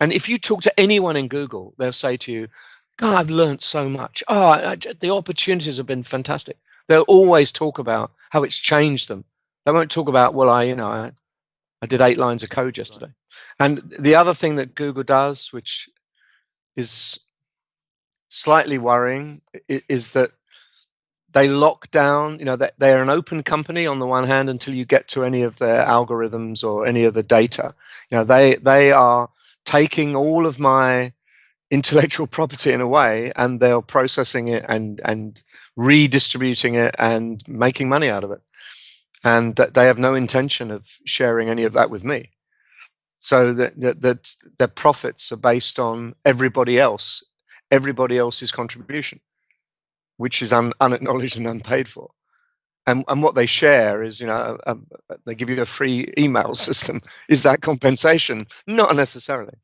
And if you talk to anyone in Google, they'll say to you, God, I've learned so much. Oh, I, the opportunities have been fantastic. They'll always talk about how it's changed them. They won't talk about, well, I, you know, I, I did eight lines of code yesterday. And the other thing that Google does, which is slightly worrying, is that they lock down, you know, they're an open company on the one hand until you get to any of their algorithms or any of the data. You know, they they are taking all of my intellectual property in a way and they're processing it and and redistributing it and making money out of it. And that they have no intention of sharing any of that with me. So that, that, that their profits are based on everybody else everybody else's contribution which is un, unacknowledged and unpaid for and, and what they share is you know they give you a free email system. Is that compensation? Not necessarily